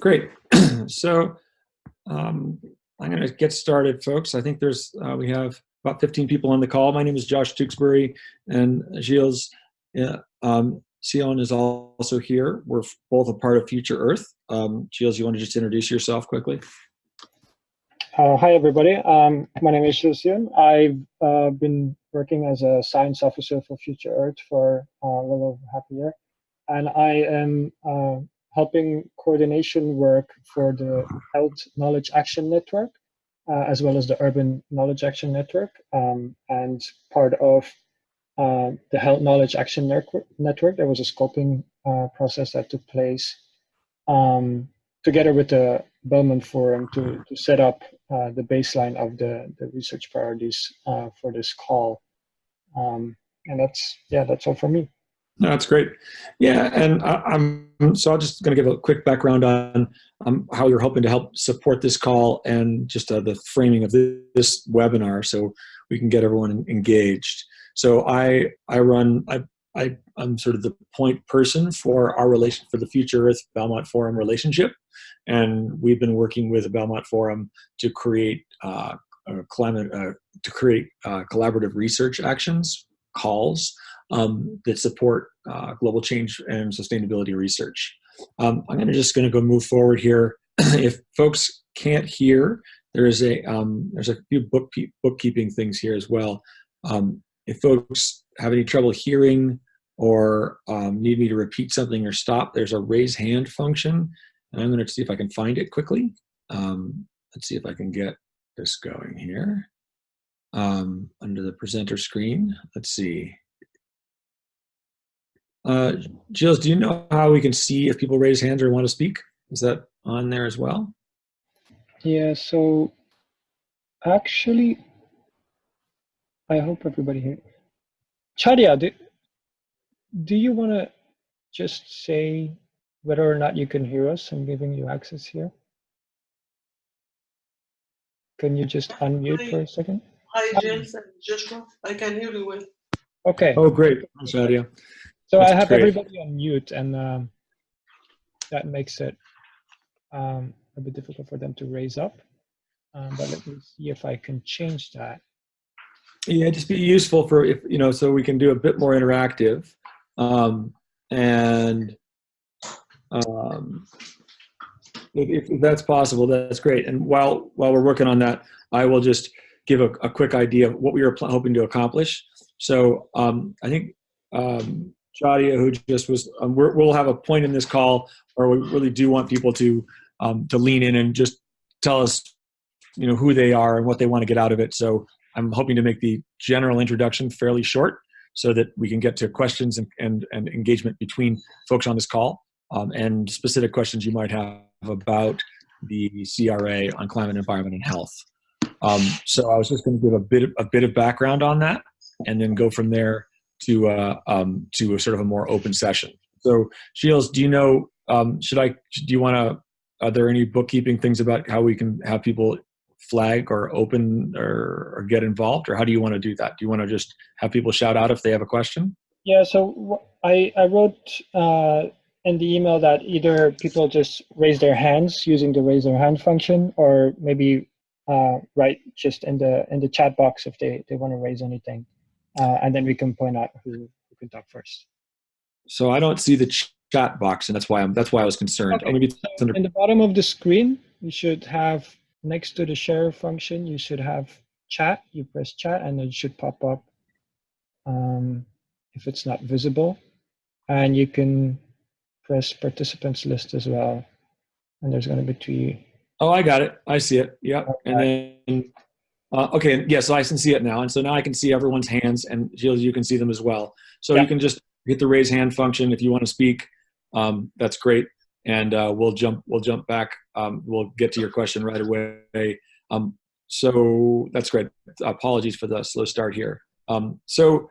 Great. so um, I'm going to get started, folks. I think there's uh, we have about 15 people on the call. My name is Josh Tewksbury, and Gilles uh, um, Sion is also here. We're both a part of Future Earth. Um, Gilles, you want to just introduce yourself quickly? Uh, hi, everybody. Um, my name is Gilles Sion. I've uh, been working as a science officer for Future Earth for uh, a little over half a year. And I am uh, helping coordination work for the Health Knowledge Action Network, uh, as well as the Urban Knowledge Action Network. Um, and part of uh, the Health Knowledge Action Network, there was a scoping uh, process that took place um, together with the Belmont Forum to, to set up uh, the baseline of the, the research priorities uh, for this call. Um, and that's, yeah, that's all for me. No, that's great. Yeah, and I, am so I'm just going to give a quick background on um, how you're hoping to help support this call and just uh, the framing of this, this, webinar, so we can get everyone engaged. So I I run I, I I'm sort of the point person for our relation for the Future Earth Belmont Forum relationship, and we've been working with the Belmont Forum to create uh, climate uh, to create uh, collaborative research actions calls um, that support uh, global change and sustainability research. Um, I'm gonna just gonna go move forward here. if folks can't hear, there is a um, there's a few book bookkeeping things here as well. Um, if folks have any trouble hearing or um, need me to repeat something or stop, there's a raise hand function, and I'm gonna see if I can find it quickly. Um, let's see if I can get this going here under the presenter screen. Let's see. Uh, Gilles, do you know how we can see if people raise hands or want to speak? Is that on there as well? Yeah, so actually, I hope everybody here. Chadia, do, do you want to just say whether or not you can hear us? I'm giving you access here. Can you just unmute Hi. for a second? Hi, James and Joshua. I can hear you well. Okay. Oh, great. Thanks, Nadia. So That's I have great. everybody on mute, and um, that makes it um, a bit difficult for them to raise up. Um, but let me see if I can change that. Yeah, just be useful for if you know, so we can do a bit more interactive, um, and um, if, if that's possible, that's great. And while while we're working on that, I will just give a, a quick idea of what we were pl- hoping to accomplish. So um, I think um, Shadia, who just was, um, we will have a point in this call where we really do want people to um, to lean in and just tell us, you know, who they are and what they want to get out of it. So I'm hoping to make the general introduction fairly short so that we can get to questions and, and, and engagement between folks on this call um, and specific questions you might have about the CRA on climate, environment, and health. Um, so I was just going to give a bit a bit of background on that, and then go from there to uh, um, to a sort of a more open session. So, Gilles, do you know? Um, should I? Do you want to? Are there any bookkeeping things about how we can have people flag or open or, or get involved, or how do you want to do that? Do you want to just have people shout out if they have a question? Yeah, so I, I wrote uh, in the email that either people just raise their hands using the raise their hand function, or maybe uh, write just in the in the chat box if they, they want to raise anything, uh, and then we can point out who, who can talk first. So I don't see the ch- chat box, and that's why I'm that's why I was concerned. Okay. Oh, maybe So in the bottom of the screen, you should have next to the share function, you should have chat. You press chat, and it should pop up um, if it's not visible, and you can press participants list as well. And there's going to be three. Oh, I got it. I see it. Yep. And then, uh, okay, yeah, so I can see it now. And so now I can see everyone's hands, and Gilles, you can see them as well. So Yeah. you can just hit the raise hand function if you want to speak. Um, that's great. And uh, we'll jump. We'll jump back. Um, we'll get to your question right away. Um, so that's great. Apologies for the slow start here. Um, so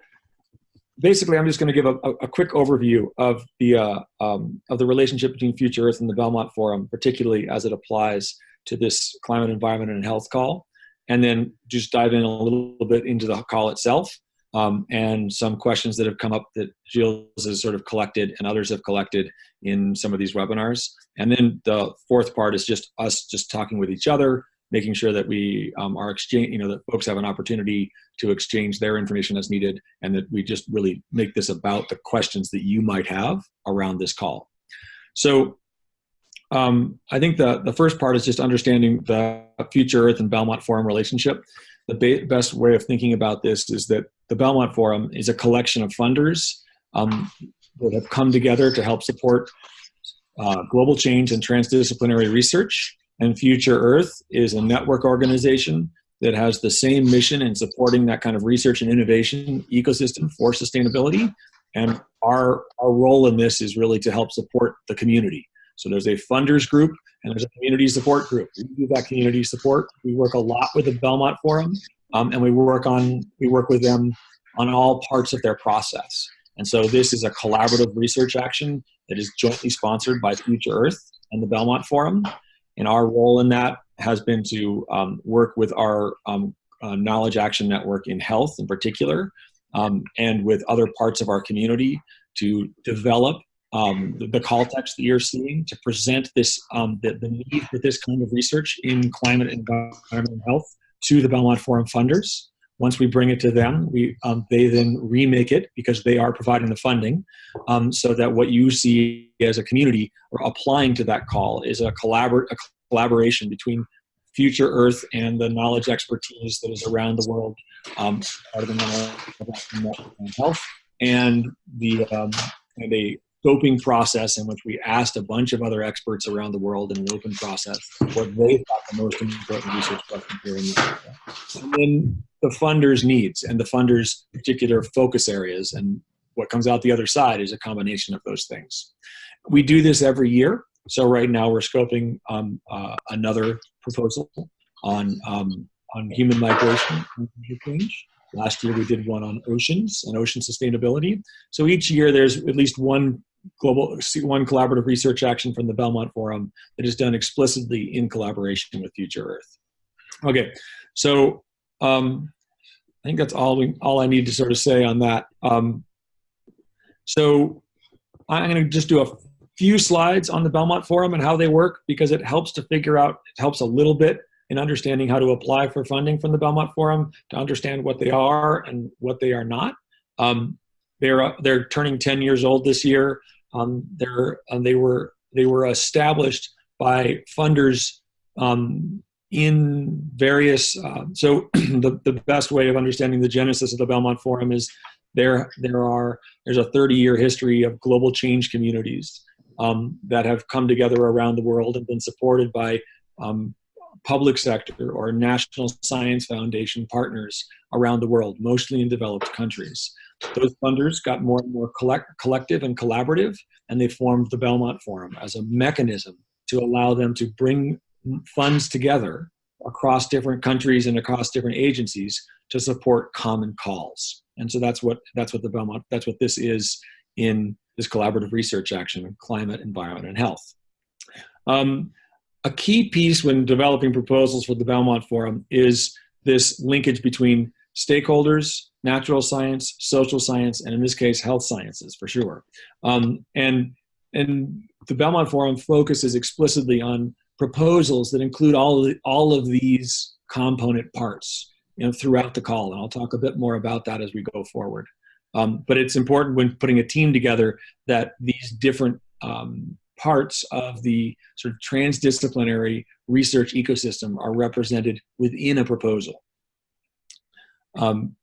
basically, I'm just going to give a, a, a quick overview of the uh, um, of the relationship between Future Earth and the Belmont Forum, particularly as it applies to this climate, environment, and health call, and then just dive in a little bit into the call itself. um, and some questions that have come up that Gilles has sort of collected and others have collected in some of these webinars. And then the fourth part is just us just talking with each other, making sure that we um, are exchange, you know, that folks have an opportunity to exchange their information as needed, and that we just really make this about the questions that you might have around this call. So um, I think the, the first part is just understanding the Future Earth and Belmont Forum relationship. The best way of thinking about this is that the Belmont Forum is a collection of funders um, that have come together to help support uh, global change and transdisciplinary research. And Future Earth is a network organization that has the same mission in supporting that kind of research and innovation ecosystem for sustainability. And our, our role in this is really to help support the community. So there's a funders group and there's a community support group. We do that community support. We work a lot with the Belmont Forum, um, and we work on we work with them on all parts of their process. And so this is a collaborative research action that is jointly sponsored by Future Earth and the Belmont Forum. And our role in that has been to um, work with our um, uh, Knowledge Action Network in health in particular, um, and with other parts of our community to develop um, the, the, call text that you're seeing to present this um, the, the, need for this kind of research in climate, and health to the Belmont Forum funders. Once we bring it to them, we um, they then remake it because they are providing the funding, um, so that what you see as a community or applying to that call is a, collabor- a collaboration between Future Earth and the knowledge expertise that is around the world, um, part of the knowledge and health, and the um, and a scoping process in which we asked a bunch of other experts around the world in an open process what they thought the most important research questions were in the area. And then the funders' needs and the funders' particular focus areas. And what comes out the other side is a combination of those things. We do this every year. So right now we're scoping um, uh, another proposal on, um, on human migration and change. Last year we did one on oceans and ocean sustainability. So each year there's at least one global one collaborative research action from the Belmont Forum that is done explicitly in collaboration with Future Earth. Okay, so um, I think that's all we all I need to sort of say on that. Um, so I'm going to just do a few slides on the Belmont Forum and how they work because it helps to figure out it helps a little bit in understanding how to apply for funding from the Belmont Forum to understand what they are and what they are not. Um, they're uh, they're turning 10 years old this year. Um, they're they were they were established by funders um, in various. Uh, so the the best way of understanding the genesis of the Belmont Forum is there there are there's a 30 year history of global change communities um, that have come together around the world and been supported by um, public sector or national science foundation partners around the world, mostly in developed countries. Those funders got more and more collect, collective and collaborative, and they formed the Belmont Forum as a mechanism to allow them to bring funds together across different countries and across different agencies to support common calls. And so that's what that's what the Belmont that's what this is in this collaborative research action, on climate, environment, and health. Um, a key piece when developing proposals for the Belmont Forum is this linkage between stakeholders, natural science, social science, and in this case, health sciences for sure. Um, and, and the Belmont Forum focuses explicitly on proposals that include all of, the, all of these component parts you know, throughout the call. And I'll talk a bit more about that as we go forward. Um, but it's important when putting a team together that these different um, parts of the sort of transdisciplinary research ecosystem are represented within a proposal. Um,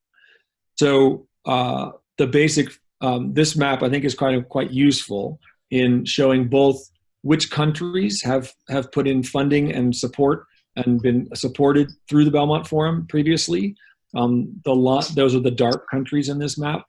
so uh, the basic, um, this map I think is kind of quite useful in showing both which countries have, have put in funding and support and been supported through the Belmont Forum previously. Um, the lot, those are the dark countries in this map.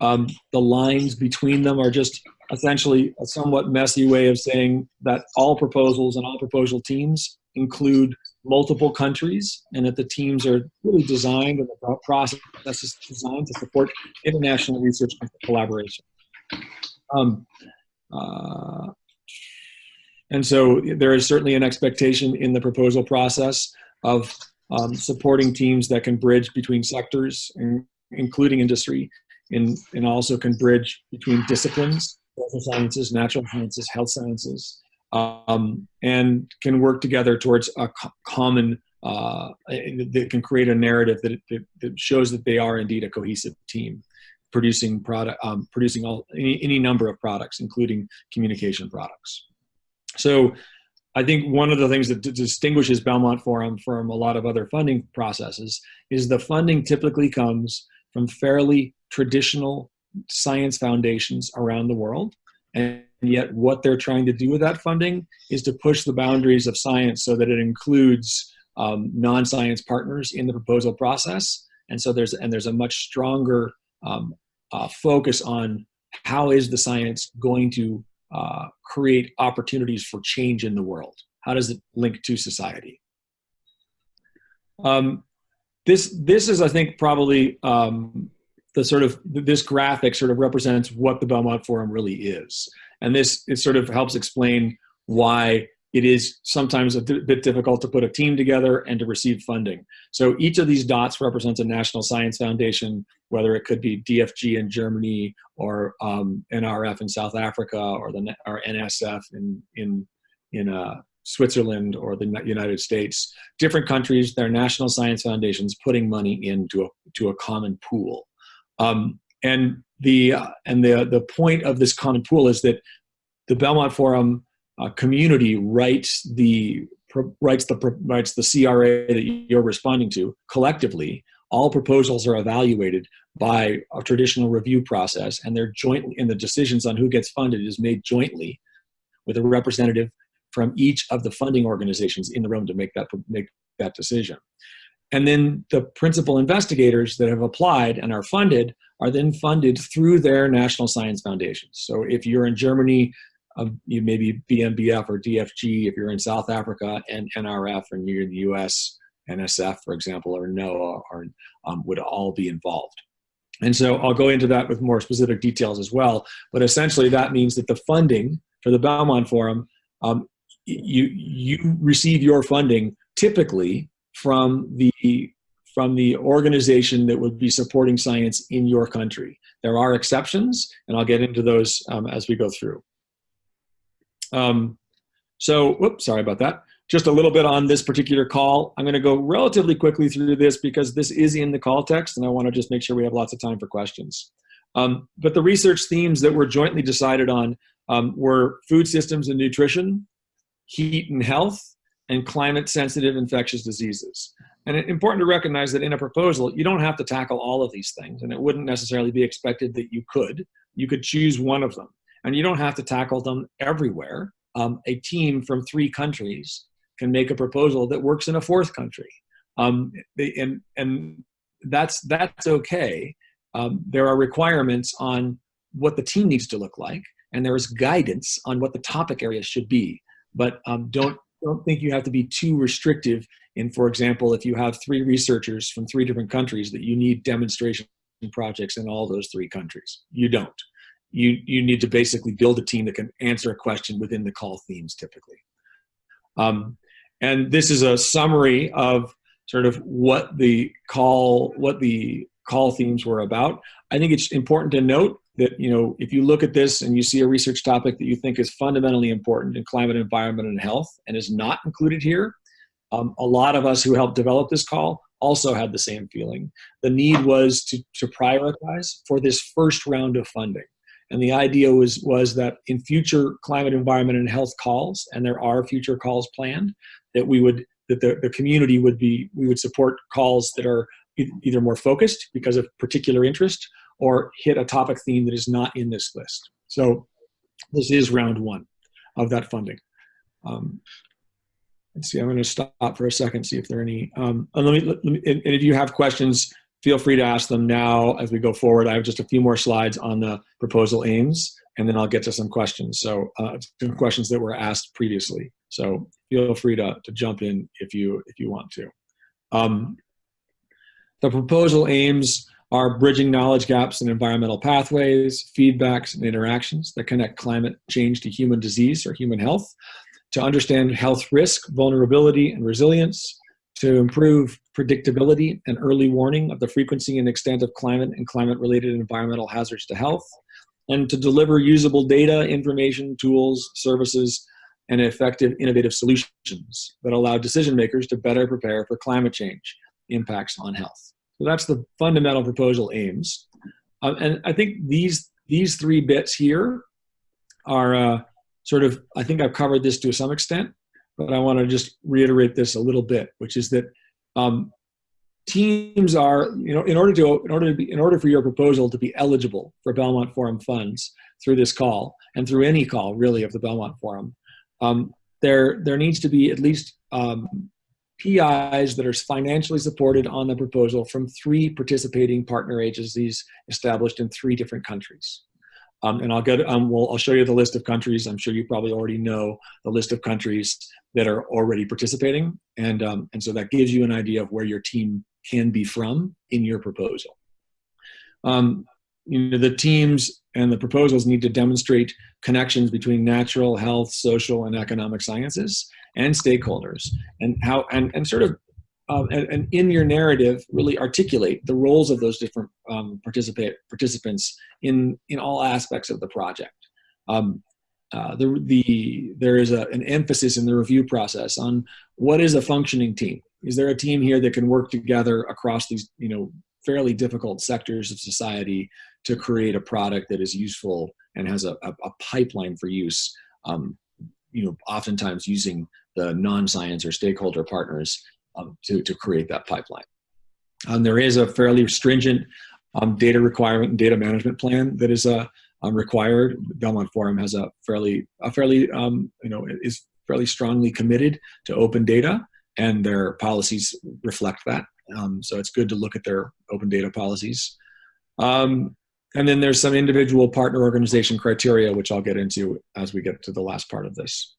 Um, the lines between them are just essentially a somewhat messy way of saying that all proposals and all proposal teams include multiple countries and that the teams are really designed and the process is designed to support international research and collaboration. Um, uh, and so there is certainly an expectation in the proposal process of um, supporting teams that can bridge between sectors including industry, and also can bridge between disciplines, social sciences, natural sciences, health sciences, um, and can work together towards a co common uh, that can create a narrative that, that, that, shows that they are indeed a cohesive team producing product um, producing all any, any number of products including communication products. So i think one of the things that distinguishes belmont forum from a lot of other funding processes is the funding typically comes from fairly traditional science foundations around the world and yet what they're trying to do with that funding is to push the boundaries of science so that it includes um, non-science partners in the proposal process. And so there's, and there's a much stronger um, uh, focus on how is the science going to uh, create opportunities for change in the world? How does it link to society? Um, this, this is, I think, probably um, the sort of, this graphic sort of represents what the Belmont Forum really is. And this, it sort of helps explain why it is sometimes a bit difficult to put a team together and to receive funding. So each of these dots represents a national science foundation, whether it could be DFG in Germany or um, NRF in South Africa or the or NSF in in in uh, Switzerland or the United States. Different countries, their national science foundations putting money into a to a common pool. Um, and the uh, and the the point of this common pool is that the Belmont Forum uh, community writes the writes the writes the CRA that you're responding to collectively. All proposals are evaluated by a traditional review process, and they're jointly. And the decisions on who gets funded is made jointly with a representative from each of the funding organizations in the room to make that make that decision. And then the principal investigators that have applied and are funded are then funded through their national science foundations. So if you're in Germany, um, you maybe BMBF or DFG if you're in South Africa and NRF and you're in the US, NSF, for example, or NOAA are, um, would all be involved. And so I'll go into that with more specific details as well. But essentially that means that the funding for the Belmont Forum, um, you, you receive your funding typically from the from the organization that would be supporting science in your country. There are exceptions, and I'll get into those um, as we go through. Um, so, whoops, sorry about that. Just a little bit on this particular call. I'm going to go relatively quickly through this because this is in the call text, and I want to just make sure we have lots of time for questions. Um, but the research themes that were jointly decided on um, were food systems and nutrition, heat and health, and climate-sensitive infectious diseases. And it's important to recognize that in a proposal, you don't have to tackle all of these things, and it wouldn't necessarily be expected that you could. You could choose one of them and you don't have to tackle them everywhere. Um, a team from three countries can make a proposal that works in a fourth country. Um, and, and that's, that's okay. Um, there are requirements on what the team needs to look like, and there is guidance on what the topic areas should be. But um, don't, don't think you have to be too restrictive in, for example, if you have three researchers from three different countries that you need demonstration projects in all those three countries. You don't you, you need to basically build a team that can answer a question within the call themes typically. Um, and this is a summary of sort of what the call, what the call themes were about. I think it's important to note that, you know, if you look at this and you see a research topic that you think is fundamentally important in climate, environment, and health and is not included here, um, a lot of us who helped develop this call also had the same feeling. The need was to, to prioritize for this first round of funding. And the idea was, was that in future climate, environment, and health calls, and there are future calls planned, that we would, that the, the community would be, we would support calls that are either more focused because of particular interest or hit a topic theme that is not in this list. So this is round one of that funding. Um, let's see, I'm going to stop for a second, see if there are any. Um, and, let me, let me, and if you have questions, feel free to ask them now as we go forward. I have just a few more slides on the proposal aims, and then I'll get to some questions. So uh, some questions that were asked previously. So feel free to, to jump in if you, if you want to. Um, the proposal aims are bridging knowledge gaps in environmental pathways, feedbacks, and interactions that connect climate change to human disease or human health, to understand health risk, vulnerability, and resilience, to improve predictability and early warning of the frequency and extent of climate and climate-related environmental hazards to health, and to deliver usable data, information, tools, services, and effective innovative solutions that allow decision makers to better prepare for climate change impacts on health. So that's the fundamental proposal aims. Uh, and I think these, these three bits here are uh, sort of, I think I've covered this to some extent, but I want to just reiterate this a little bit, which is that um, teams are, you know, in order to, in order to be, in order for your proposal to be eligible for Belmont Forum funds through this call and through any call really of the Belmont Forum, um, there, there needs to be at least um, PIs that are financially supported on the proposal from three participating partner agencies established in three different countries. Um, and I'll get, um, well, I'll show you the list of countries. I'm sure you probably already know the list of countries that are already participating. And, um, and so that gives you an idea of where your team can be from in your proposal. Um, you know, the teams and the proposals need to demonstrate connections between natural, health, social, and economic sciences and stakeholders and how, and, and sort of um, and, and, in your narrative really articulate the roles of those different um, participate participants in in all aspects of the project. Um, uh, the, the there is a, an emphasis in the review process on what is a functioning team. Is there a team here that can work together across these you know fairly difficult sectors of society to create a product that is useful and has a, a, a pipeline for use? Um, you know, oftentimes using the non-science or stakeholder partners um, to, to create that pipeline. Um, there is a fairly stringent um, data requirement and data management plan that is uh, um, required. Belmont Forum has a fairly, a fairly, um, you know, is fairly strongly committed to open data and their policies reflect that. Um, so it's good to look at their open data policies. And then there's some individual partner organization criteria, which I'll get into as we get to the last part of this.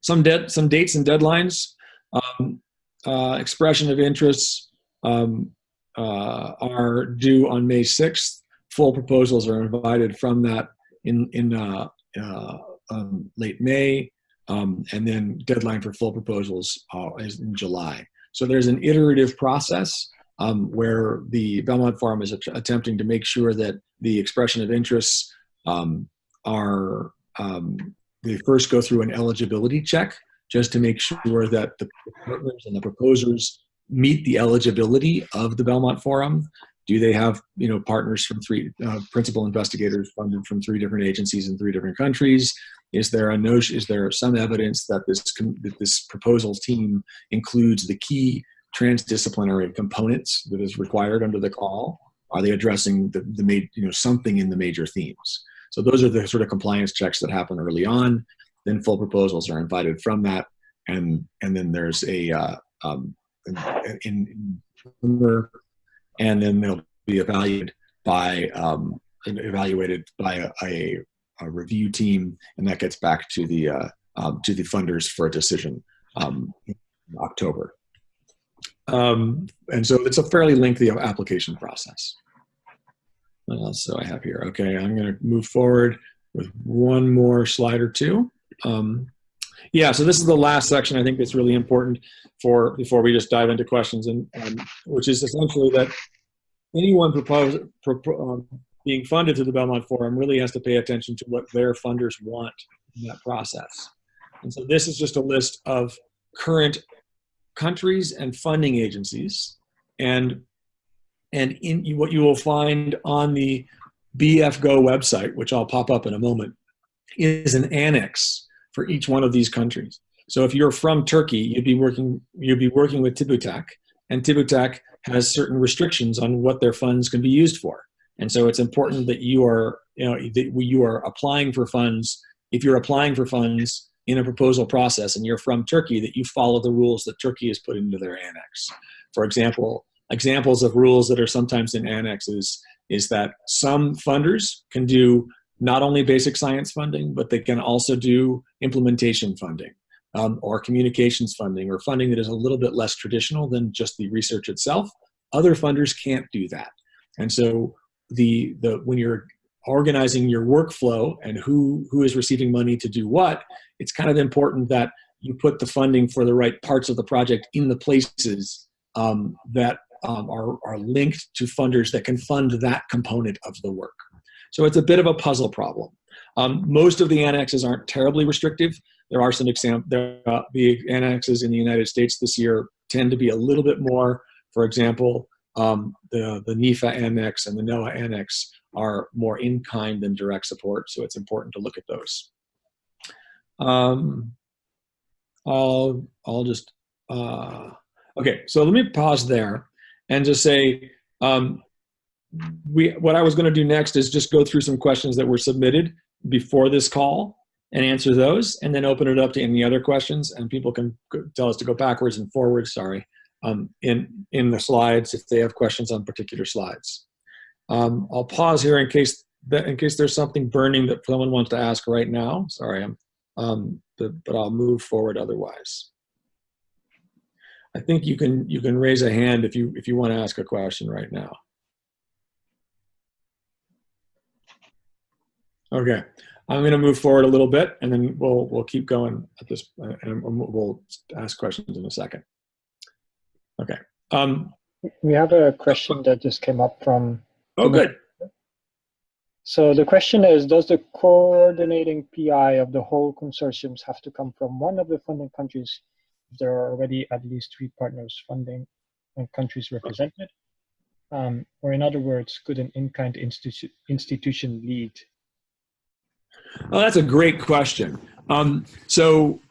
Some, some dates and deadlines. Um, uh, expression of interests um, uh, are due on May 6th. Full proposals are invited from that in, in uh, uh um, late May, um, and then deadline for full proposals uh, is in July. So there's an iterative process um, where the Belmont Forum is attempting to make sure that the expression of interests um, are, um, they first go through an eligibility check just to make sure that the partners and the proposers meet the eligibility of the Belmont Forum. Do they have, you know, partners from three, uh, principal investigators funded from three different agencies in three different countries? Is there a notion, is there some evidence that this, that this proposal team includes the key transdisciplinary components that is required under the call? Are they addressing the, the you know, something in the major themes? So those are the sort of compliance checks that happen early on. Then full proposals are invited from that, and and then there's a uh, um, in, in, and then they'll be evaluated by um, evaluated by a, a, a, review team, and that gets back to the uh, um, to the funders for a decision um, in October. Um, and so it's a fairly lengthy application process. What else do I have here? Okay, I'm going to move forward with one more slide or two. Um, yeah, so this is the last section I think that's really important for before we just dive into questions, and um, which is essentially that anyone propose, um, being funded to the Belmont Forum really has to pay attention to what their funders want in that process. And so this is just a list of current countries and funding agencies, and and in what you will find on the BFGO website, which I'll pop up in a moment, is an annex for each one of these countries. So if you're from Turkey, you'd be working you'd be working with TÜBİTAK, and TÜBİTAK has certain restrictions on what their funds can be used for. And so it's important that you are you know that you are applying for funds. If you're applying for funds in a proposal process and you're from Turkey, that you follow the rules that Turkey has put into their annex. For example, examples of rules that are sometimes in annexes is that some funders can do not only basic science funding, but they can also do implementation funding um, or communications funding or funding that is a little bit less traditional than just the research itself. Other funders can't do that. And so the, the, when you're organizing your workflow and who, who is receiving money to do what, it's kind of important that you put the funding for the right parts of the project in the places um, that um, are, are linked to funders that can fund that component of the work. So it's a bit of a puzzle problem. Um, most of the annexes aren't terribly restrictive. There are some examples, uh, the annexes in the United States this year tend to be a little bit more. For example, um, the, the NIFA annex and the NOAA annex are more in kind than direct support, so it's important to look at those. Um, I'll, I'll just, uh, okay, so let me pause there and just say, um, we, what I was gonna do next is just go through some questions that were submitted before this call and answer those and then open it up to any other questions and people can tell us to go backwards and forwards, sorry, um, in, in the slides if they have questions on particular slides. Um, I'll pause here in case that in case there's something burning that someone wants to ask right now. Sorry, I'm, um, but, but I'll move forward otherwise. I think you can you can raise a hand if you if you want to ask a question right now. Okay, I'm going to move forward a little bit, and then we'll we'll keep going at this, uh, and we'll ask questions in a second. Okay. Um, we have a question that just came up from. Oh, good. So the question is, does the coordinating PI of the whole consortiums have to come from one of the funding countries if there are already at least three partners funding and countries represented? Um, or in other words, could an in-kind institu institution lead? Oh, that's a great question. Um, so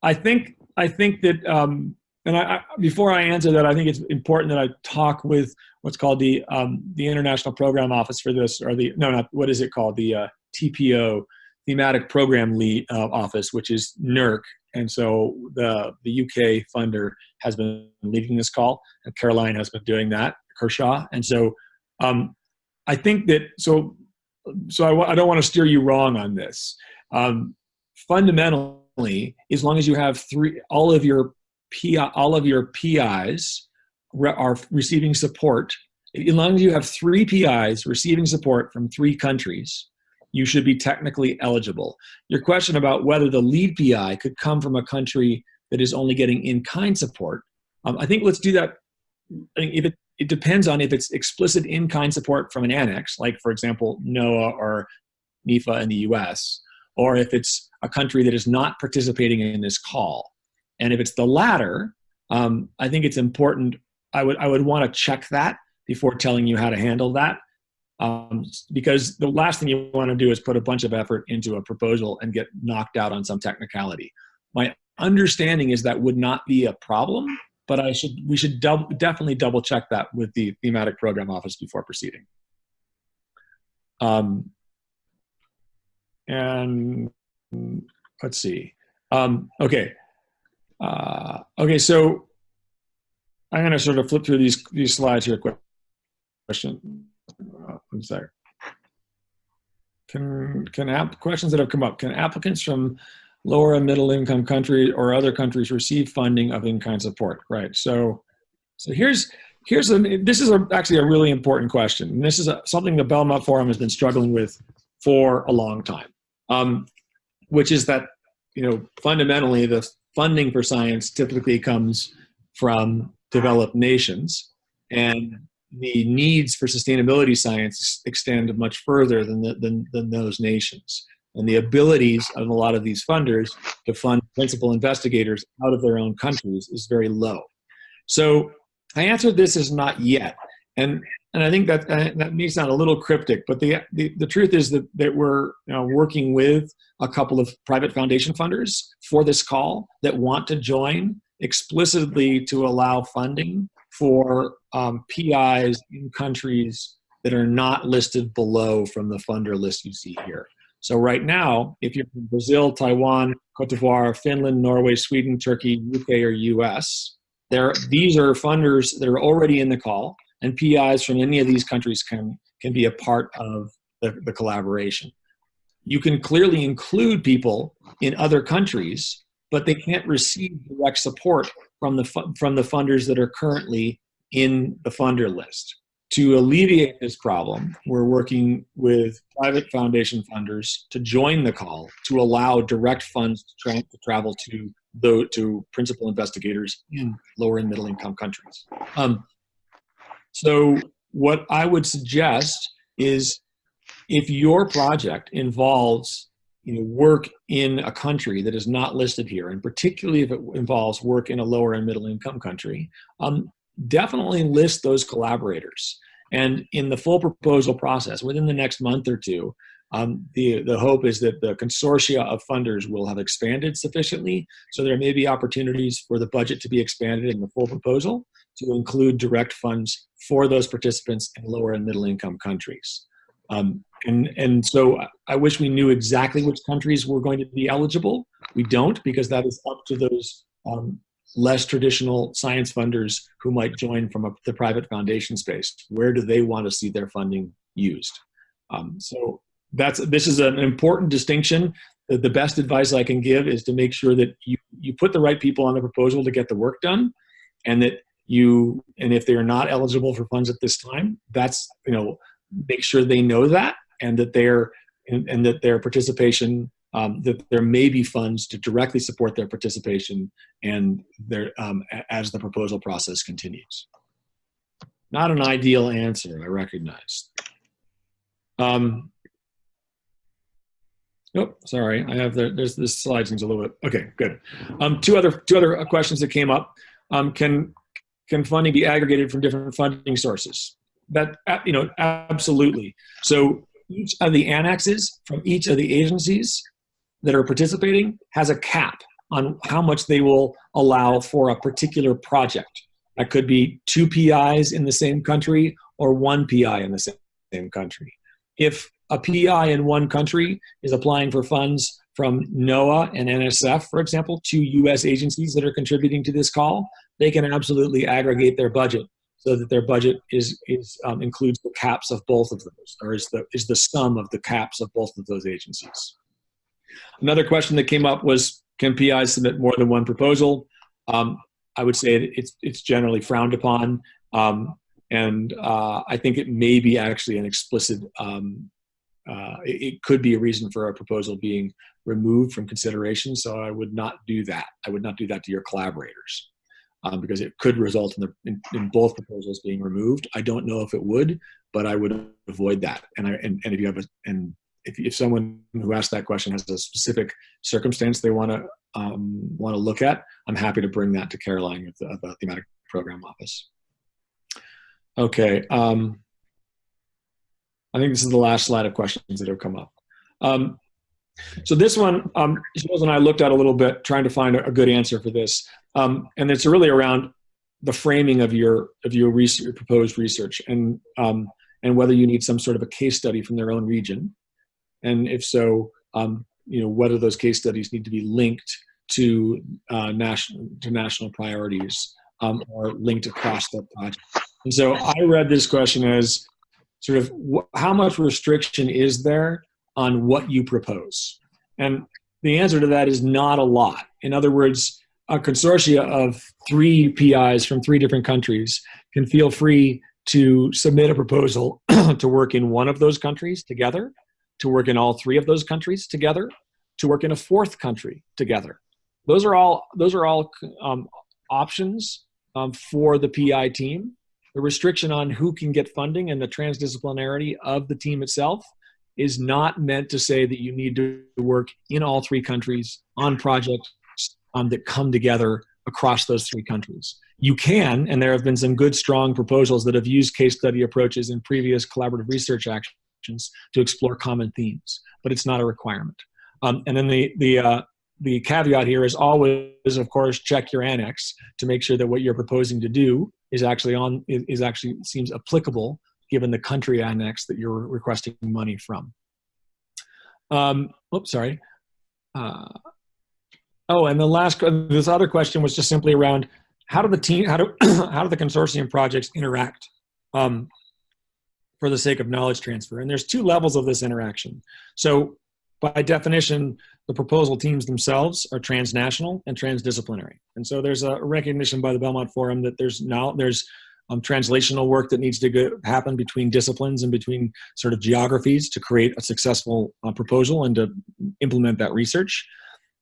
I think I think that um, and I, I, before I answer that, I think it's important that I talk with what's called the um, the International Program Office for this, or the no, not what is it called? The uh, TPO, Thematic Program Lead uh, Office, which is NERC, and so the the UK funder has been leading this call, and Caroline has been doing that, Kershaw, and so um, I think that so so I, I don't want to steer you wrong on this. Um, fundamentally, as long as you have three, all of your PI, all of your PIs re are receiving support. As long as you have three PIs receiving support from three countries, you should be technically eligible. Your question about whether the lead PI could come from a country that is only getting in-kind support, um, I think let's do that. I think if it, it depends on if it's explicit in-kind support from an annex, like for example, NOAA or NIFA in the US, or if it's a country that is not participating in this call. And if it's the latter, um, I think it's important. I would I would want to check that before telling you how to handle that, um, because the last thing you want to do is put a bunch of effort into a proposal and get knocked out on some technicality. My understanding is that would not be a problem, but I should we should definitely double check that with the thematic program office before proceeding. Um, and let's see. Um, okay, uh, okay, so I'm going to sort of flip through these these slides here. Quick question. Uh, one sec. Can can app questions that have come up? Can applicants from lower and middle income countries or other countries receive funding of in-kind support? Right. So so here's here's a this is a, actually a really important question. And this is a, something the Belmont Forum has been struggling with for a long time, um, which is that you know fundamentally the funding for science typically comes from developed nations and the needs for sustainability science extend much further than, the, than, than those nations. And the abilities of a lot of these funders to fund principal investigators out of their own countries is very low. So I answered this as not yet. And, and I think that, uh, that may sound a little cryptic, but the, the, the truth is that, that we're you know, working with a couple of private foundation funders for this call that want to join explicitly to allow funding for um, PIs in countries that are not listed below from the funder list you see here. So right now, if you're from Brazil, Taiwan, Cote d'Ivoire, Finland, Norway, Sweden, Turkey, UK, or US, there, these are funders that are already in the call, and PIs from any of these countries can, can be a part of the, the collaboration you can clearly include people in other countries, but they can't receive direct support from the, from the funders that are currently in the funder list. To alleviate this problem, we're working with private foundation funders to join the call to allow direct funds to, tra to travel to though to principal investigators in lower and middle income countries. Um, so what I would suggest is if your project involves you know, work in a country that is not listed here, and particularly if it involves work in a lower and middle income country, um, definitely list those collaborators. And in the full proposal process, within the next month or two, um, the, the hope is that the consortia of funders will have expanded sufficiently, so there may be opportunities for the budget to be expanded in the full proposal to include direct funds for those participants in lower and middle income countries. Um, and, and so I wish we knew exactly which countries were going to be eligible. We don't because that is up to those um, less traditional science funders who might join from a, the private foundation space. Where do they want to see their funding used? Um, so that's this is an important distinction. The, the best advice I can give is to make sure that you, you put the right people on the proposal to get the work done and that you and if they are not eligible for funds at this time that's you know make sure they know that and that they're and, and that their participation um, that there may be funds to directly support their participation and their um, as the proposal process continues. Not an ideal answer, I recognize. Um, oh, sorry, I have the, there's this slide seems a little bit okay. Good. Um, two other two other questions that came up. Um, can can funding be aggregated from different funding sources? That you know, absolutely. So each of the annexes from each of the agencies that are participating has a cap on how much they will allow for a particular project. That could be two PIs in the same country or one PI in the same country. If a PI in one country is applying for funds from NOAA and NSF, for example, two US agencies that are contributing to this call, they can absolutely aggregate their budget so that their budget is, is um, includes the caps of both of those, or is the, is the sum of the caps of both of those agencies. Another question that came up was, can PIs submit more than one proposal? Um, I would say it's, it's generally frowned upon. Um, and uh, I think it may be actually an explicit, um, uh, it, it, could be a reason for a proposal being removed from consideration. So I would not do that. I would not do that to your collaborators um, because it could result in, the, in, in, both proposals being removed. I don't know if it would, but I would avoid that. And I, and, and if you have a, and if, if someone who asked that question has a specific circumstance they want to um, want to look at, I'm happy to bring that to Caroline of the, of the thematic program office. Okay, um, I think this is the last slide of questions that have come up. Um, so this one, um, Jules and I looked at a little bit, trying to find a, good answer for this, um, and it's really around the framing of your of your, research, your proposed research, and um, and whether you need some sort of a case study from their own region, and if so, um, you know, whether those case studies need to be linked to uh, national to national priorities um, or linked across the project. And so I read this question as sort of how much restriction is there on what you propose? And the answer to that is not a lot. In other words, a consortia of three PIs from three different countries can feel free to submit a proposal to work in one of those countries together to work in all three of those countries together, to work in a fourth country together. Those are all, those are all um, options um, for the PI team. The restriction on who can get funding and the transdisciplinarity of the team itself is not meant to say that you need to work in all three countries on projects um, that come together across those three countries. You can, and there have been some good, strong proposals that have used case study approaches in previous collaborative research actions to explore common themes, but it's not a requirement. Um, and then the, the, uh, the caveat here is always, of course, check your annex to make sure that what you're proposing to do is actually on is actually seems applicable given the country annex that you're requesting money from. Um, oops, sorry. Uh, oh, and the last this other question was just simply around how do the team how do how do the consortium projects interact? Um, for the sake of knowledge transfer. And there's two levels of this interaction. So by definition, the proposal teams themselves are transnational and transdisciplinary. And so there's a recognition by the Belmont Forum that there's now there's um, translational work that needs to go, happen between disciplines and between sort of geographies to create a successful uh, proposal and to implement that research.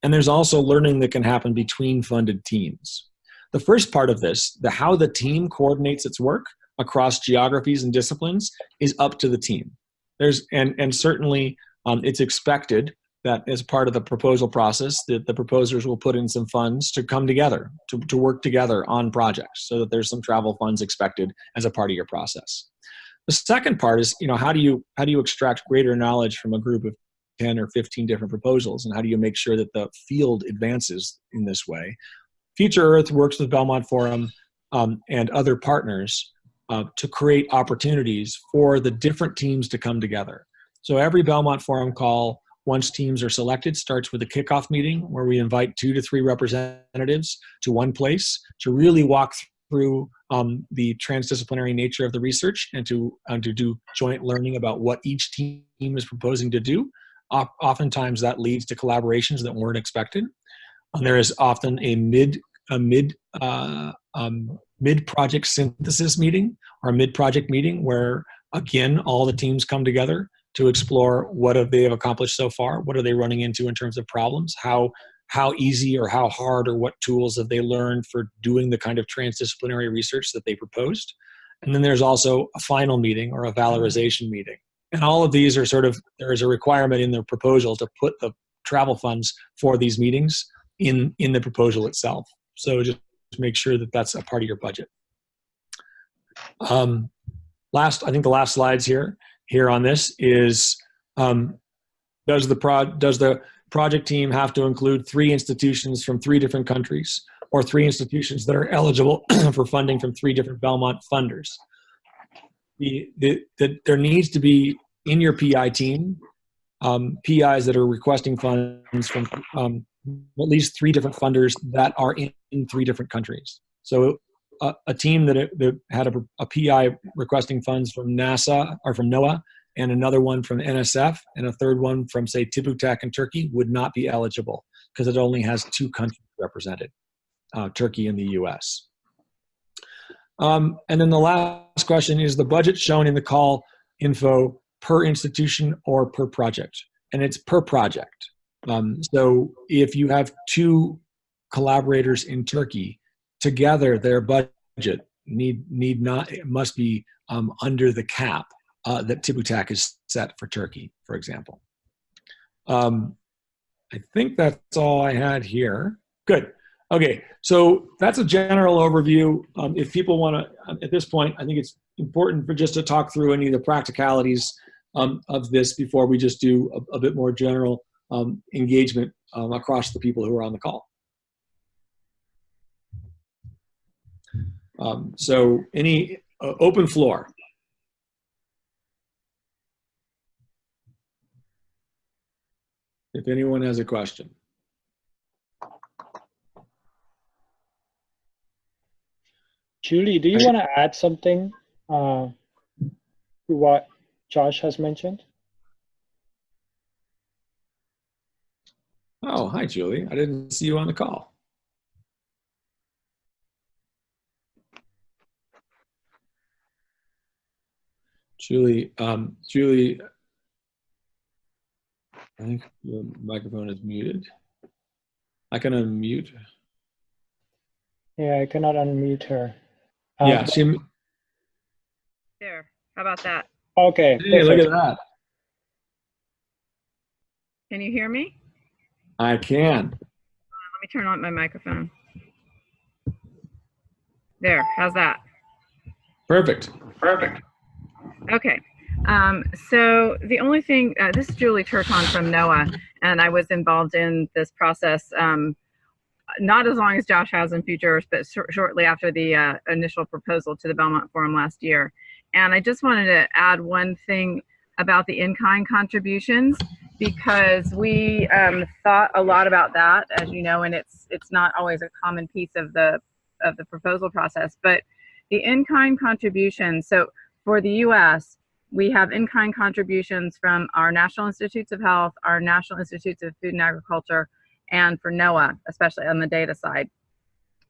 and there's also learning that can happen between funded teams. The first part of this, the how the team coordinates its work across geographies and disciplines, is up to the team. There's and and certainly um, it's expected that as part of the proposal process that the proposers will put in some funds to come together to, to work together on projects so that there's some travel funds expected as a part of your process. The second part is you know how do you how do you extract greater knowledge from a group of 10 or 15 different proposals and how do you make sure that the field advances in this way? Future earth works with belmont forum um, and other partners uh, to create opportunities for the different teams to come together. So every belmont forum call once teams are selected starts with a kickoff meeting where we invite two to three representatives to one place to really walk through um, the transdisciplinary nature of the research and to, and to do joint learning about what each team is proposing to do. Oftentimes that leads to collaborations that weren't expected. And there is often a mid, a mid, uh, um, mid project synthesis meeting or mid project meeting where again, all the teams come together to explore what have they have accomplished so far what are they running into in terms of problems how how easy or how hard or what tools have they learned for doing the kind of transdisciplinary research that they proposed. And then there's also a final meeting or a valorization meeting. And all of these are sort of there is a requirement in the proposal to put the travel funds for these meetings in in the proposal itself. So just make sure that that's a part of your budget. Um, last i think the last slides here here on this is um, does the pro does the project team have to include three institutions from three different countries or three institutions that are eligible for funding from three different Belmont funders? The, the, the, there needs to be in your PI team um, PIs that are requesting funds from um, at least three different funders that are in, in three different countries. So a, team that, that had a, a, PI requesting funds from NASA or from NOAA and another one from NSF and a third one from say TÜBİTAK in Turkey would not be eligible because it only has two countries represented, uh, Turkey and the US. Um, and then the last question is the budget shown in the call info per institution or per project? And it's per project. Um, so if you have two collaborators in Turkey, together their budget need need not must be um, under the cap uh, that TÜBİTAK is set for Turkey, for example. Um, I think that's all I had here. Good. Okay, so that's a general overview. Um, if people want to, um, at this point, I think it's important for just to talk through any of the practicalities um, of this before we just do a, a bit more general um, engagement across the people who are on the call. Um, so any uh, open floor. If anyone has a question. Julie, do you want to add something uh, to what Josh has mentioned? Oh, hi, Julie. I didn't see you on the call. Julie, um, Julie, I think your microphone is muted. I can unmute. Yeah, I cannot unmute her. Yeah, Um, she, There, how about that? Okay. hey, look at that. Can you hear me? I can. Let me turn on my microphone. There, how's that? Perfect. Perfect. Okay. Um, so the only thing, uh, this is Julie Trtanj from NOAA, and I was involved in this process um, not as long as Josh has in Futures, but shor- shortly after the uh, initial proposal to the Belmont Forum last year. And I just wanted to add one thing about the in-kind contributions because we um, thought a lot about that, as you know, and it's it's not always a common piece of the of the proposal process. But the in-kind contributions. So for the U.S., we have in-kind contributions from our National Institutes of Health, our National Institutes of Food and Agriculture, and for NOAA, especially on the data side.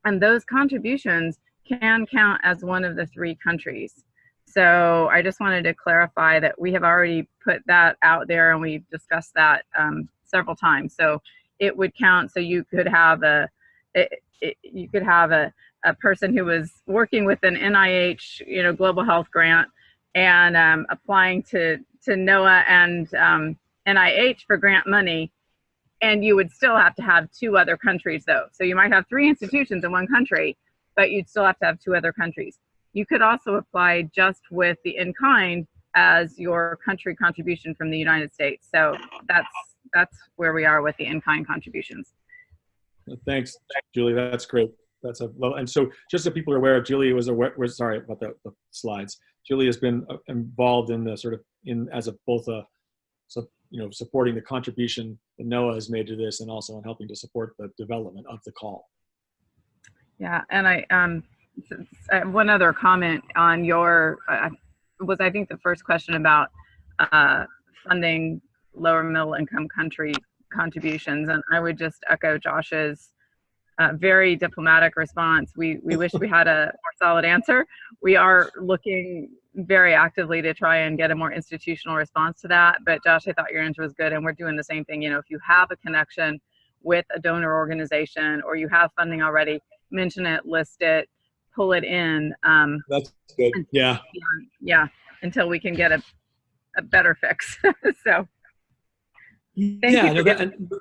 And those contributions can count as one of the three countries. So I just wanted to clarify that we have already put that out there and we've discussed that um, several times. So it would count. So you could have a, it, it, you could have a, a person who was working with an NIH, you know, global health grant and um, applying to, to NOAA and um, NIH for grant money. And you would still have to have two other countries though. So you might have three institutions in one country, but you'd still have to have two other countries. You could also apply just with the in-kind as your country contribution from the United States. So that's that's where we are with the in-kind contributions. Thanks, Julie. That's great. That's a well, and so just so people are aware, Julie was aware. Was sorry about the, the slides. Julie has been uh, involved in the sort of in as a both a so you know supporting the contribution that NOAA has made to this, and also in helping to support the development of the call. Yeah, and I um one other comment on your uh, was I think the first question about uh, funding lower middle income country contributions, and I would just echo Josh's uh, very diplomatic response. We we wish we had a more solid answer. We are looking very actively to try and get a more institutional response to that. But Josh, I thought your answer was good, and we're doing the same thing. You know, if you have a connection with a donor organization or you have funding already, mention it, list it, pull it in. Um, That's good. Yeah. yeah, until we can get a, a better fix. so Thank yeah. you no, that, and-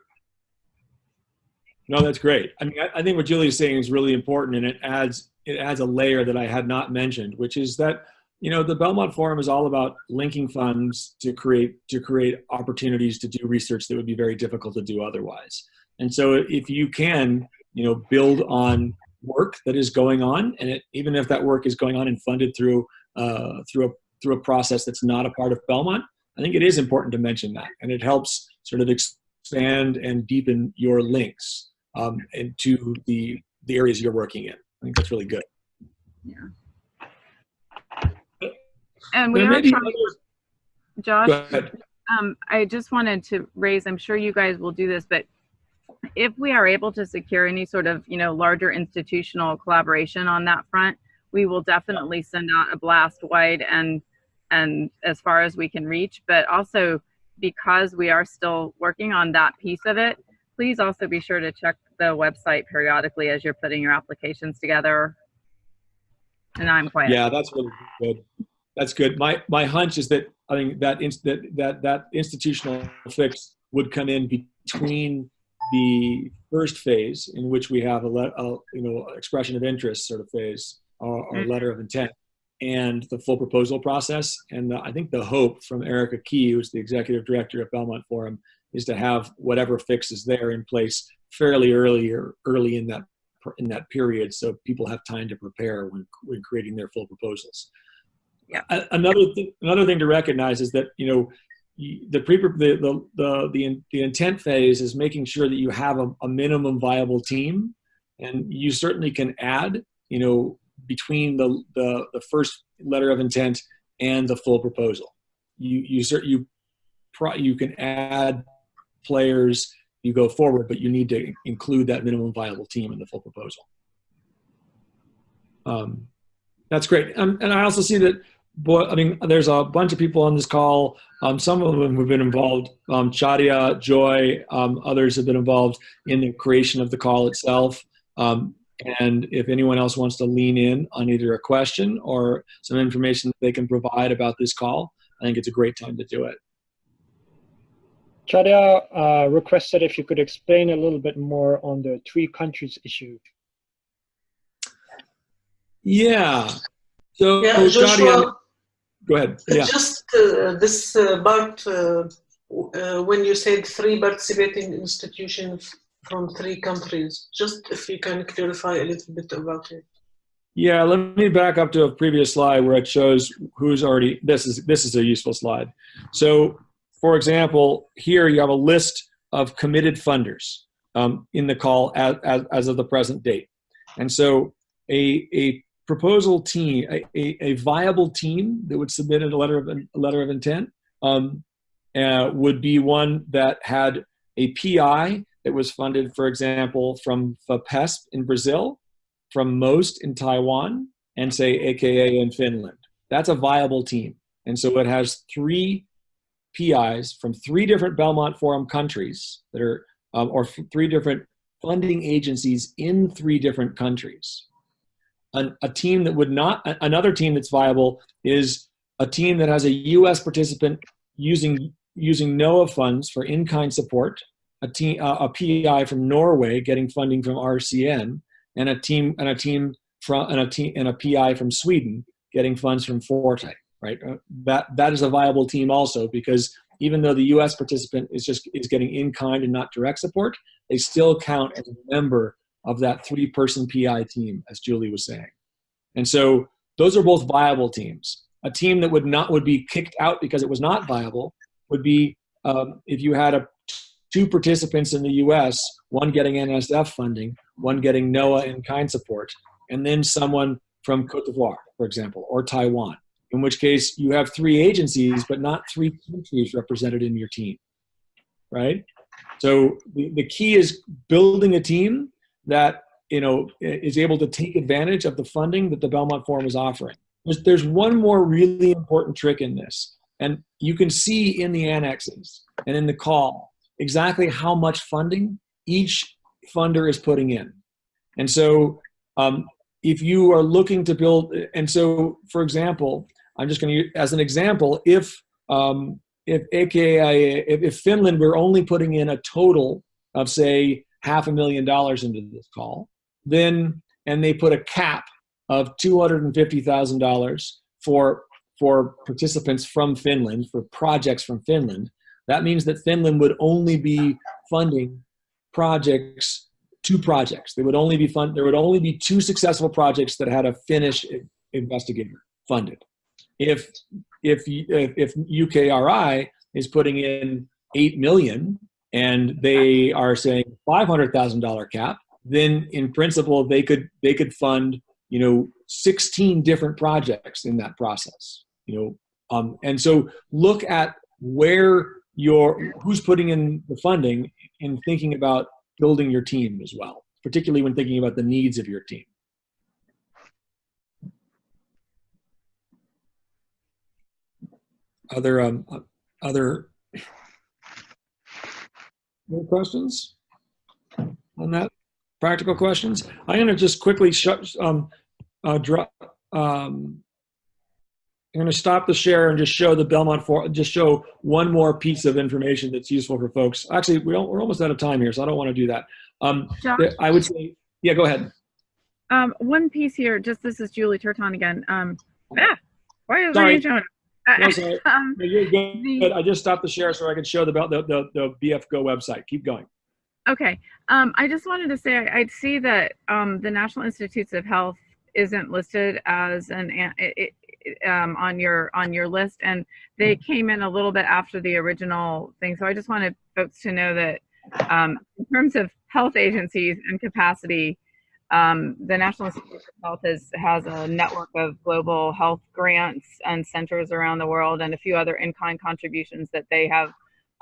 no, that's great. I mean, I, I think what Julie is saying is really important, and it adds it adds a layer that I had not mentioned, which is that you know the Belmont Forum is all about linking funds to create to create opportunities to do research that would be very difficult to do otherwise. And so, if you can, you know, build on work that is going on, and it, even if that work is going on and funded through uh, through a through a process that's not a part of Belmont, I think it is important to mention that, and it helps sort of expand and deepen your links um, into the the areas you're working in. I think that's really good. Yeah. And we There are trying, Josh. Go ahead. Um, I just wanted to raise, I'm sure you guys will do this, but if we are able to secure any sort of, you know, larger institutional collaboration on that front, we will definitely send out a blast wide and, and as far as we can reach, but also because we are still working on that piece of it, please also be sure to check the website periodically as you're putting your applications together. And I'm quiet. Yeah, that's really good. That's good. My my hunch is that I think that inst- that that that institutional fix would come in between the first phase, in which we have a, a you know expression of interest sort of phase or, or Mhm. letter of intent, and the full proposal process. And the, I think the hope from Erica Key, who's the executive director of Belmont Forum, is to have whatever fix is there in place fairly early or early in that in that period, so people have time to prepare when when creating their full proposals. Yeah. Another th- another thing to recognize is that you know the pre the the the the, the intent phase is making sure that you have a, a minimum viable team, and you certainly can add you know between the the the first letter of intent and the full proposal. You you you pro- you can add players you go forward, but you need to include that minimum viable team in the full proposal. Um, that's great. Um, and I also see that, boy, I mean, there's a bunch of people on this call. Um, some of them have been involved. Um, Chadia, Joy, um, others have been involved in the creation of the call itself. Um, and if anyone else wants to lean in on either a question or some information that they can provide about this call, I think it's a great time to do it. Chadia uh, requested if you could explain a little bit more on the three countries issue. Yeah. So, Yeah, Chadia, Joshua, go ahead. Yeah. just uh, this uh, part, uh, uh, when you said three participating institutions from three countries, just if you can clarify a little bit about it. Yeah, let me back up to a previous slide where it shows who's already, this is, this is a useful slide. So for example, here you have a list of committed funders um, in the call as, as, as of the present date. And so a, a proposal team, a, a, viable team that would submit a letter of, a letter of intent um, uh, would be one that had a PI that was funded, for example, from FAPESP in Brazil, from MOST in Taiwan, and say AKA in Finland. That's a viable team. And so it has three PIs from three different Belmont Forum countries that are um, or three different funding agencies in three different countries. An, a team that would not, another team that's viable is a team that has a U.S. participant using using NOAA funds for in-kind support, a team, uh, a PI from Norway getting funding from RCN, and a team and a team from and a team and a PI from Sweden getting funds from Forte. Right, uh, that that is a viable team also because even though the U.S. participant is just is getting in-kind and not direct support, they still count as a member of that three-person PI team, as Julie was saying. And so those are both viable teams. A team that would not would be kicked out because it was not viable would be um, if you had a two participants in the U.S., one getting NSF funding, one getting NOAA in-kind support, and then someone from Cote d'Ivoire, for example, or Taiwan. In which case, you have three agencies, but not three countries represented in your team, right? So the, the key is building a team that you know is able to take advantage of the funding that the Belmont Forum is offering. There's, there's one more really important trick in this, and you can see in the annexes and in the call exactly how much funding each funder is putting in. And so um, if you are looking to build, and so for example, I'm just going to use as an example, if um, if AKIA, if, if Finland were only putting in a total of say half a million dollars into this call, then and they put a cap of two hundred and fifty thousand dollars for for participants from Finland for projects from Finland. That means that Finland would only be funding projects, two projects. They would only be fund. There would only be two successful projects that had a Finnish investigator funded. If if if, UKRI is putting in eight million and they are saying five hundred thousand dollar cap, then in principle they could they could fund you know 16 different projects in that process you know um, and so look at where your who's putting in the funding and thinking about building your team as well particularly when thinking about the needs of your team other um other more questions on that practical questions i'm going to just quickly shut um uh drop um I'm going to stop the share and just show the Belmont for just show one more piece of information that's useful for folks. Actually, we don't, we're almost out of time here, so I don't want to do that. Um, Josh, I would say, yeah, go ahead. um, one piece here, just this is Julie Trtanj again. Um, ah, why is Sorry. my name showing? No, um, No, You're good. The- I just stopped the share so I could show the the the, the BF Go website. Keep going. Okay. Um, I just wanted to say I, I'd see that um, the National Institutes of Health isn't listed as an it, it, um, on your on your list, and they came in a little bit after the original thing. So I just wanted folks to know that um, in terms of health agencies and capacity, um, the National Institutes of Health has has a network of global health grants and centers around the world, and a few other in-kind contributions that they have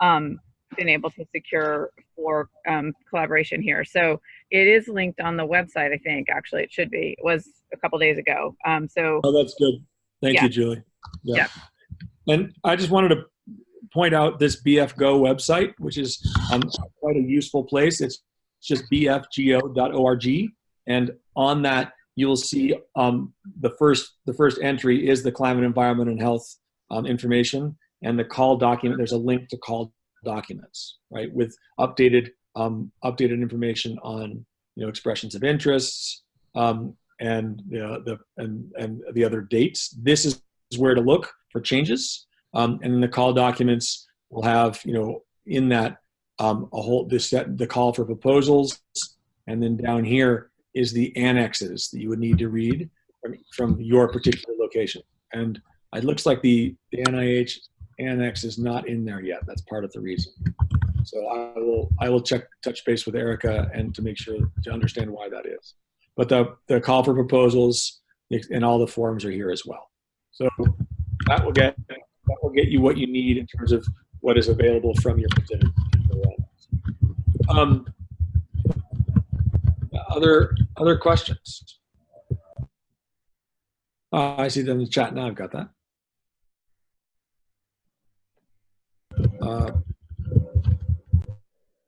um, been able to secure for um, collaboration here. So it is linked on the website. I think actually it should be. It was a couple days ago. Um, so Oh, that's good. Thank Yeah. you, Julie. Yeah. And I just wanted to point out this BFGO website, which is um, quite a useful place. It's just bfgo.org, and on that you'll see um, the first the first entry is the climate, environment, and health um, information, and the call document. There's a link to call documents, right, with updated um, updated information on you know expressions of interests, um, and know, the and and the other dates. This is where to look for changes, um, and then the call documents will have you know in that um, a whole this set the call for proposals, and then down here is the annexes that you would need to read from, from your particular location. And it looks like the, the NIH annex is not in there yet. That's part of the reason. So I will I will check touch base with Erica and to make sure to understand why that is but the, the call for proposals and all the forms are here as well. So that will get that will get you what you need in terms of what is available from your particular. Um, other other questions? Uh, I see them in the chat now. I've got that. Uh,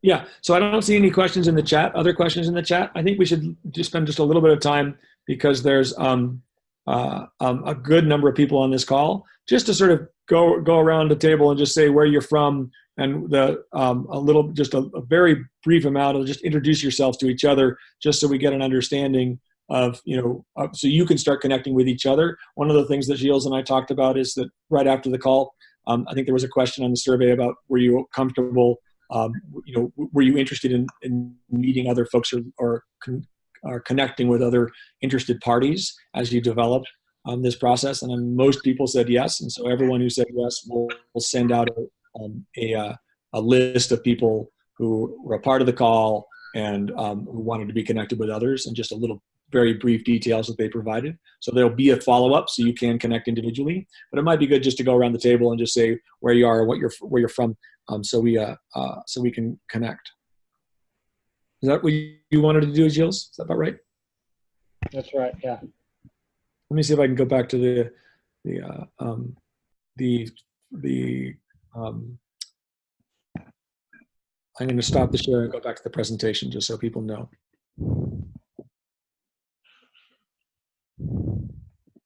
Yeah, so I don't see any questions in the chat. Other questions in the chat? I think we should just spend just a little bit of time because there's um, uh, um, a good number of people on this call, just to sort of go go around the table and just say where you're from and the um, a little just a, a very brief amount of just introduce yourselves to each other, just so we get an understanding of you know uh, so you can start connecting with each other. One of the things that Gilles and I talked about is that right after the call, um, I think there was a question on the survey about were you comfortable um, you know, were you interested in, in meeting other folks or, or, con- or connecting with other interested parties as you develop um, this process? And most people said yes. And so everyone who said yes will will send out a, um, a, uh, a list of people who were a part of the call and um, who wanted to be connected with others and just a little very brief details that they provided. So there'll be a follow-up so you can connect individually, but it might be good just to go around the table and just say where you are, what you're, where you're from, um, so we uh, uh, so we can connect. Is that what you wanted to do, Gilles? Is that about right? That's right. Yeah. Let me see if I can go back to the the uh, um, the the. Um, I'm going to stop the share and go back to the presentation just so people know.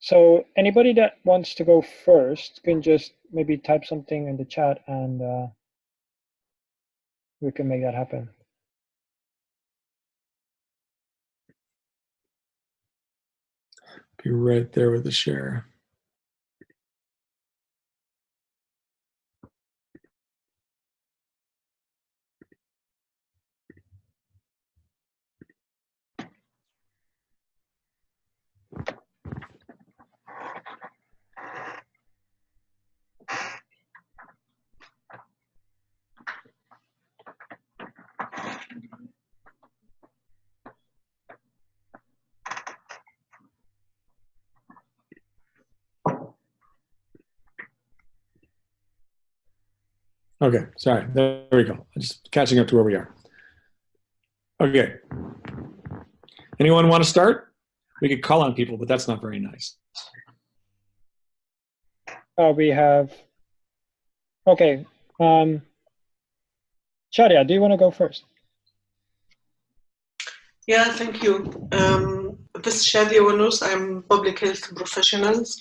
So anybody that wants to go first can just maybe type something in the chat and uh, we can make that happen. Be right there with the share. Okay, sorry. There we go. I'm just catching up to where we are. Okay. Anyone want to start? We could call on people, but that's not very nice. Uh, we have, okay. Um, Shadia, do you want to go first? Yeah, thank you. Um, this is Shadia Wanous. I'm public health professionals.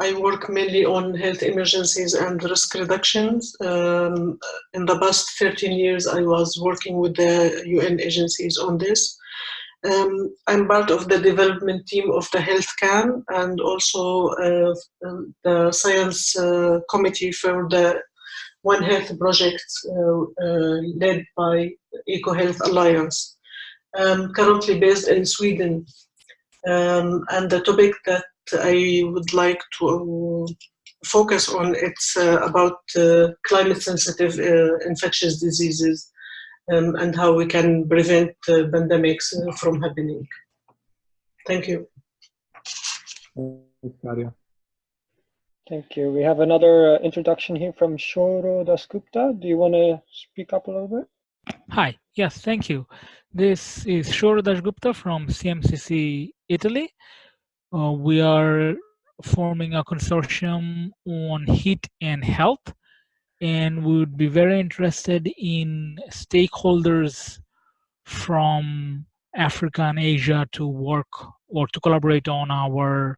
I work mainly on health emergencies and risk reductions. Um, in the past 13 years, I was working with the UN agencies on this. Um, I'm part of the development team of the Health Can and also uh, the science uh, committee for the One Health project uh, uh led by EcoHealth Alliance. Um, currently based in Sweden. Um, and the topic that I would like to focus on it's uh, about uh, climate sensitive uh, infectious diseases um, and how we can prevent pandemics from happening. Thank you. Thanks, Nadia. Thank you. We have another uh, introduction here from Shouro Dasgupta. Do you want to speak up a little bit? Hi. Yes, thank you. This is Shouro Dasgupta from CMCC Italy. Uh, we are forming a consortium on heat and health, and we would be very interested in stakeholders from Africa and Asia to work or to collaborate on our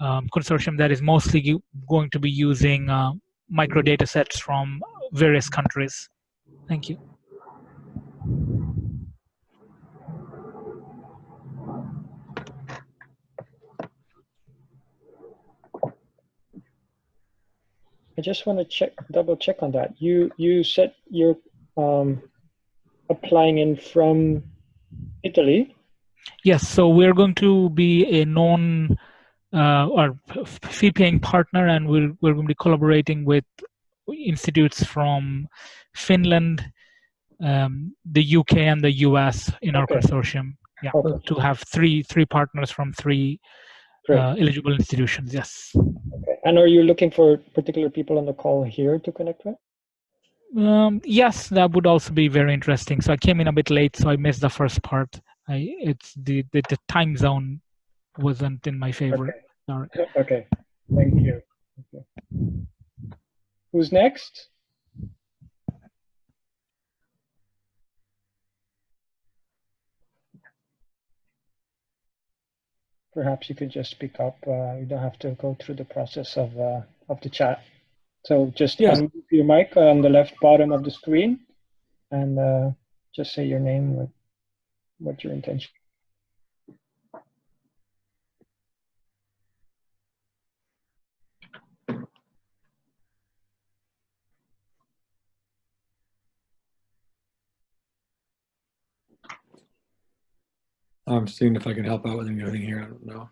um, consortium that is mostly going to be using uh, micro data sets from various countries. Thank you. I just want to check, double check on that. You you said you're um, applying in from Italy. Yes, so we're going to be a non uh, or fee-paying partner, and we're we're going to be collaborating with institutes from Finland, um, the UK, and the US in our consortium. Yeah, okay. to have three three partners from three uh, eligible institutions. Yes. Okay. And are you looking for particular people on the call here to connect with? Um, yes, that would also be very interesting. So I came in a bit late, so I missed the first part. I, it's the, the, the time zone wasn't in my favor. Okay. Sorry. Okay. Thank you. Okay. Who's next? Perhaps you could just speak up. Uh, you don't have to go through the process of uh, of the chat. So just Yes. unmute your mic on the left bottom of the screen, and uh, just say your name with what your intention. I'm seeing if I can help out with anything here. I don't know.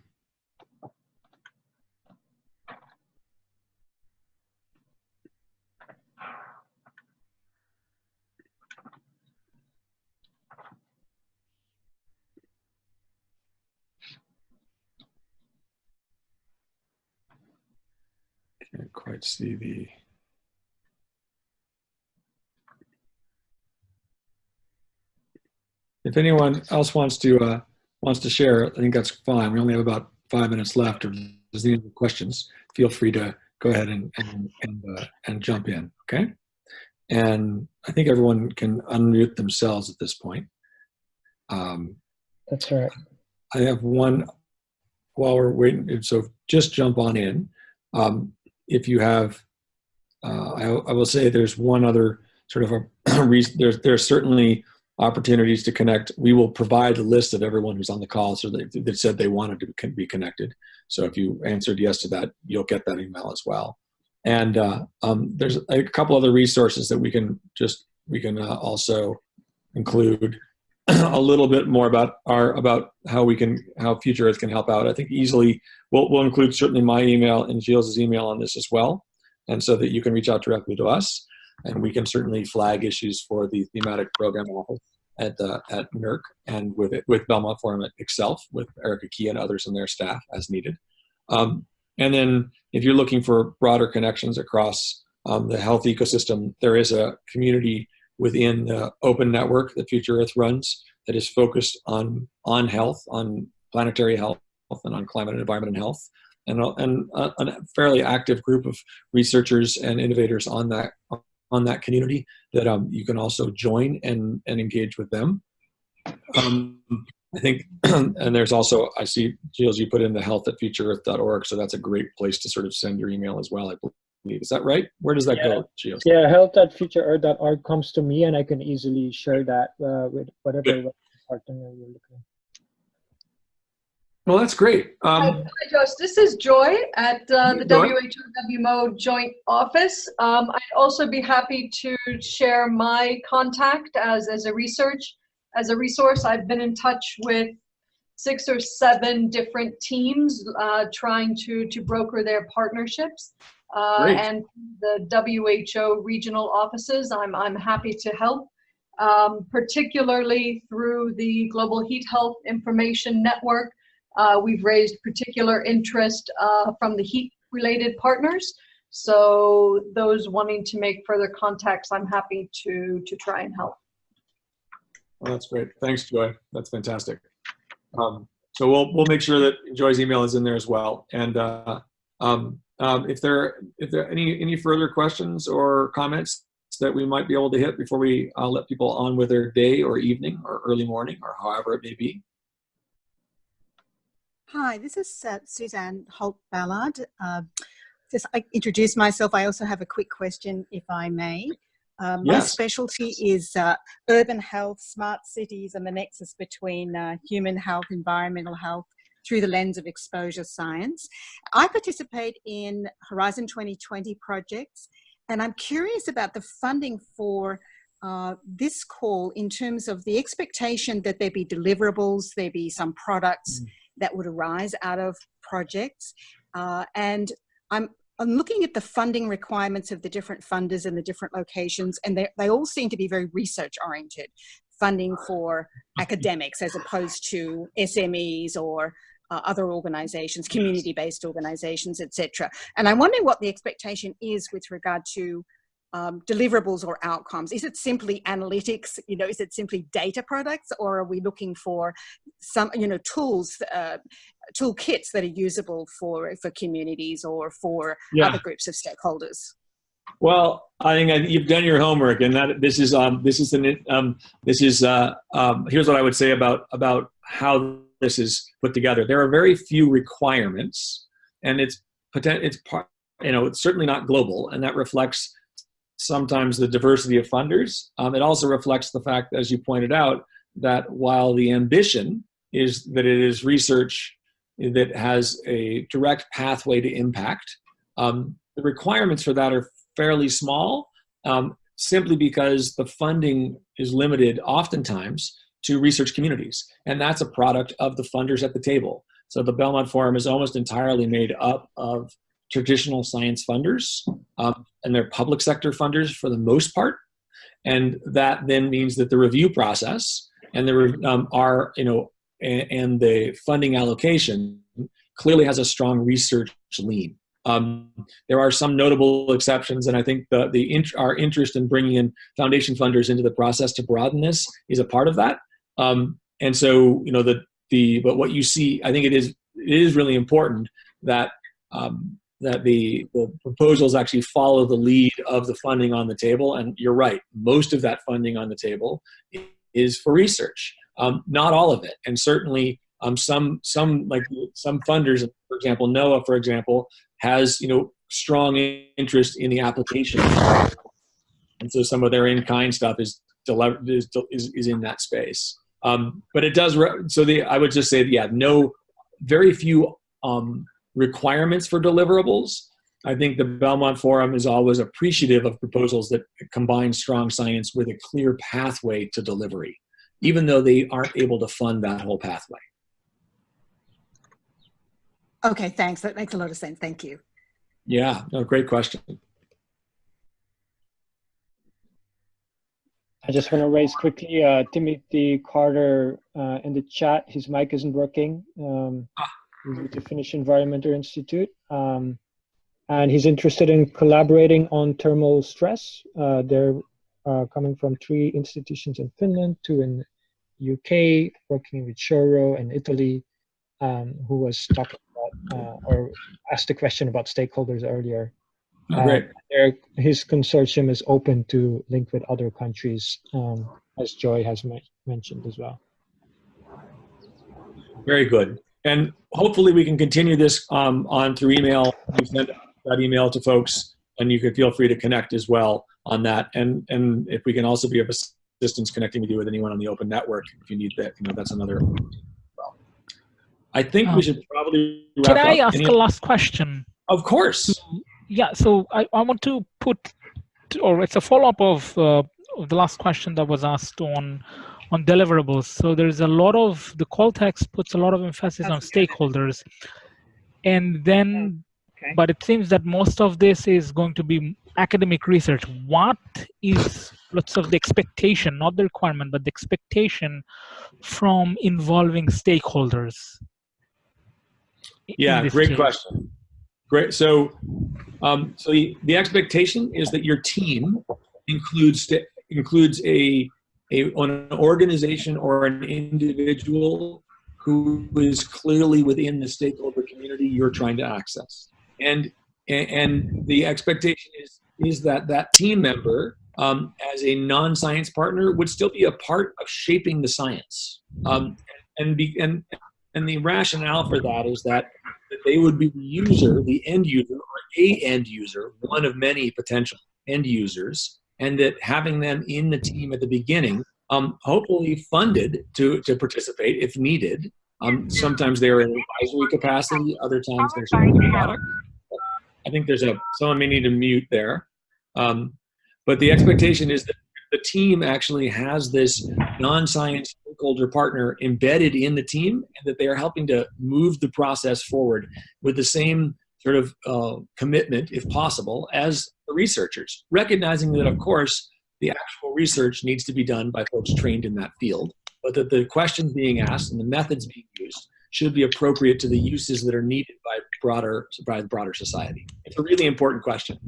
Can't quite see the. If anyone else wants to uh, wants to share, I think that's fine. We only have about five minutes left. If there's any other questions, feel free to go ahead and and and, uh, and jump in. Okay. And I think everyone can unmute themselves at this point. Um, That's right. I have one while we're waiting. So just jump on in. Um, if you have, uh, I, I will say there's one other sort of a reason. There's there's certainly opportunities to connect. We will provide a list of everyone who's on the call, so that, that said they wanted to be connected. So if you answered yes to that, you'll get that email as well. And uh, um, there's a couple other resources that we can just we can uh, also include a little bit more about our about how we can how Future Earth can help out. I think easily we'll we'll include certainly my email and Gilles' email on this as well, and so that you can reach out directly to us, and we can certainly flag issues for the thematic program office at uh, at NERC and with it with Belmont Forum itself with Erica Key and others and their staff as needed. Um, and then if you're looking for broader connections across um, the health ecosystem, there is a community within the open network that Future Earth runs that is focused on on health, on planetary health, and on climate and environment and health, and and a, a fairly active group of researchers and innovators on that on that community that um, you can also join and and engage with them. Um, I think, and there's also I see Gilles, you put in the health at futureearth.org, so that's a great place to sort of send your email as well. I believe is that right? Where does that Yeah. go, Gilles? Yeah, health at futureearth.org comes to me, and I can easily share that uh, with whatever partner you're looking. Well, that's great. Hi, Um, hi, Josh. This is Joy at uh, the. WHO WMO Joint Office. Um, I'd also be happy to share my contact as, as a research, as a resource. I've been in touch with six or seven different teams uh, trying to, to broker their partnerships. Uh, and the WHO regional offices, I'm, I'm happy to help, um, particularly through the Global Heat Health Information Network. Uh, we've raised particular interest uh, from the heat-related partners. So those wanting to make further contacts, I'm happy to to try and help. Well, that's great. Thanks, Joy. That's fantastic. Um, so we'll we'll make sure that Joy's email is in there as well. And uh, um, um, if there if there are any any further questions or comments that we might be able to hit before we uh, let people on with their day or evening or early morning or however it may be. Hi, this is uh, Suzanne Holt Ballard. Uh, just I introduce myself. I also have a quick question, if I may. Um, My Yes. specialty is uh, urban health, smart cities, and the nexus between uh, human health, environmental health through the lens of exposure science. I participate in Horizon 2020 projects, and I'm curious about the funding for uh, this call in terms of the expectation that there be deliverables, there be some products that would arise out of projects. Uh, and I'm, I'm looking at the funding requirements of the different funders in the different locations, and they, they all seem to be very research oriented. Funding for academics as opposed to SMEs or uh, other organizations, community based organizations, etc. And I'm wondering what the expectation is with regard to um, deliverables or outcomes? Is it simply analytics? You know, is it simply data products, or are we looking for some, you know, tools, uh, toolkits that are usable for for communities or for Yeah. other groups of stakeholders? Well, I think you've done your homework, and that this is um, this is an um, this is uh, um, here's what I would say about about how this is put together. There are very few requirements, and it's potent, it's part, you know, it's certainly not global, and that reflects sometimes the diversity of funders. Um, it also reflects the fact, as you pointed out, that while the ambition is that it is research that has a direct pathway to impact, um, the requirements for that are fairly small, um, simply because the funding is limited oftentimes to research communities. And that's a product of the funders at the table. So the Belmont Forum is almost entirely made up of traditional science funders, um, and they're public sector funders for the most part. And that then means that the review process and the um, are you know and, and, the funding allocation clearly has a strong research lean. Um, there are some notable exceptions, and I think the the int our interest in bringing in foundation funders into the process to broaden this is a part of that. Um, and so you know the the but what you see, I think it is it is really important that um, that the, the proposals actually follow the lead of the funding on the table. And you're right, most of that funding on the table is for research. Um, not all of it, and certainly um, some some like some funders, for example, NOAA, for example, has you know strong interest in the application, and so some of their in-kind stuff is is, is, is in that space. Um, but it does so the I would just say yeah, no, very few um, requirements for deliverables. I think the Belmont Forum is always appreciative of proposals that combine strong science with a clear pathway to delivery, even though they aren't able to fund that whole pathway. Okay, thanks. That makes a lot of sense. Thank you. Yeah, no, great question. I just want to raise quickly uh, Timothy Carter uh, in the chat. His mic isn't working. Um, ah with the Finnish Environmental Institute. Um, and he's interested in collaborating on thermal stress. Uh, they're uh, coming from three institutions in Finland, two in UK, working with Shouro in Italy, um, who was talking about uh, or asked a question about stakeholders earlier. Oh, great. his consortium is open to link with other countries, um, as Joy has mentioned as well. Very good and hopefully we can continue this um, on through email. We send that email to folks, and you can feel free to connect as well on that. And and if we can also be of assistance connecting with you with anyone on the open network, if you need that, you know, that's another. Well, I think um, we should probably. can I ask a last question? Of course. Yeah. So I, I want to put, or it's a follow up of, uh, of the last question that was asked on on deliverables. So there's a lot of the call text puts a lot of emphasis That's on stakeholders, and then, okay. but it seems that most of this is going to be academic research. What is lots of the expectation, not the requirement, but the expectation from involving stakeholders? Yeah, great case? question. Great. So, um, so the, the expectation is that your team includes includes a a, an organization or an individual who is clearly within the stakeholder community you're trying to access. And, and the expectation is, is that that team member um, as a non-science partner would still be a part of shaping the science. Um, and, be, and, and the rationale for that is that, that they would be the user, the end user, or a end user, one of many potential end users, and that having them in the team at the beginning, um, hopefully funded to, to participate if needed. Um, sometimes they're in advisory capacity, other times they're selling the product. I think there's a, someone may need to mute there. Um, but the expectation is that the team actually has this non-science stakeholder partner embedded in the team and that they are helping to move the process forward with the same sort of uh, commitment, if possible, as researchers, recognizing that, of mm-hmm. course, the actual research needs to be done by folks trained in that field, but that the questions being asked and the methods being used should be appropriate to the uses that are needed by broader by the broader society. It's a really important question.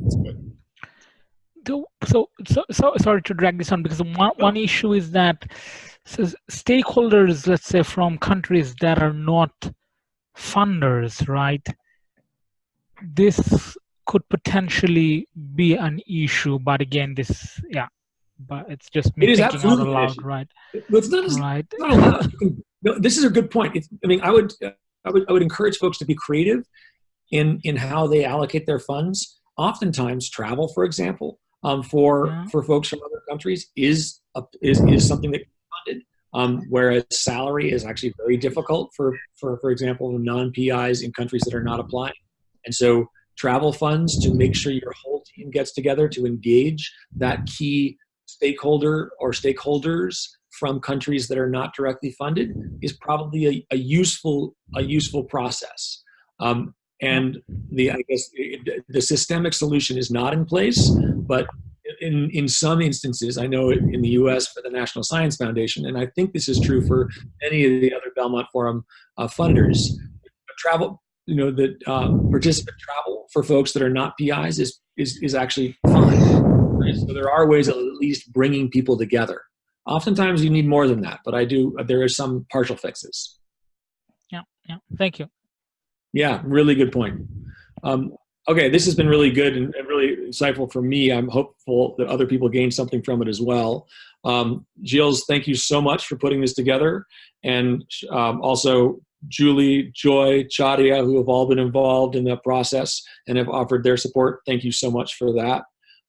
So, so, so, so sorry to drag this on because one, one issue is that so stakeholders, let's say from countries that are not funders, right? This could potentially be an issue, but again, this, yeah, but it's just me it thinking out loud, right? It's not, right. Not allowed. You no, this is a good point. It's, I mean, I would, I would, I would encourage folks to be creative in in how they allocate their funds. Oftentimes, travel, for example, um, for Yeah. for folks from other countries is a, is is something that funded. Um, whereas salary is actually very difficult for for for example non PIs in countries that are not applying, and so travel funds to make sure your whole team gets together to engage that key stakeholder or stakeholders from countries that are not directly funded is probably a, a useful a useful process. Um, and the I guess the systemic solution is not in place, but in in some instances, I know in the U.S. for the National Science Foundation, and I think this is true for any of the other Belmont Forum uh, funders. Travel, you know, that uh, participant travel for folks that are not PIs is is is actually fine. Right? So there are ways of at least bringing people together. Oftentimes you need more than that, but I do. There are some partial fixes. Yeah, yeah. Thank you. Yeah, really good point. Um, okay, this has been really good and, and really insightful for me. I'm hopeful that other people gain something from it as well. Um, Gilles, thank you so much for putting this together, and um, also Julie, Joy, Chadia, who have all been involved in the process and have offered their support. Thank you so much for that.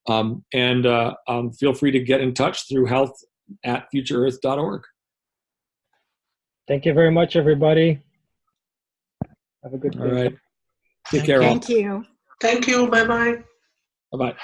Um, and uh, um, feel free to get in touch through health at futureearth.org. Thank you very much, everybody. Have a good All day. right. Take Thank care all. Thank you. Thank you. Bye bye. Bye bye.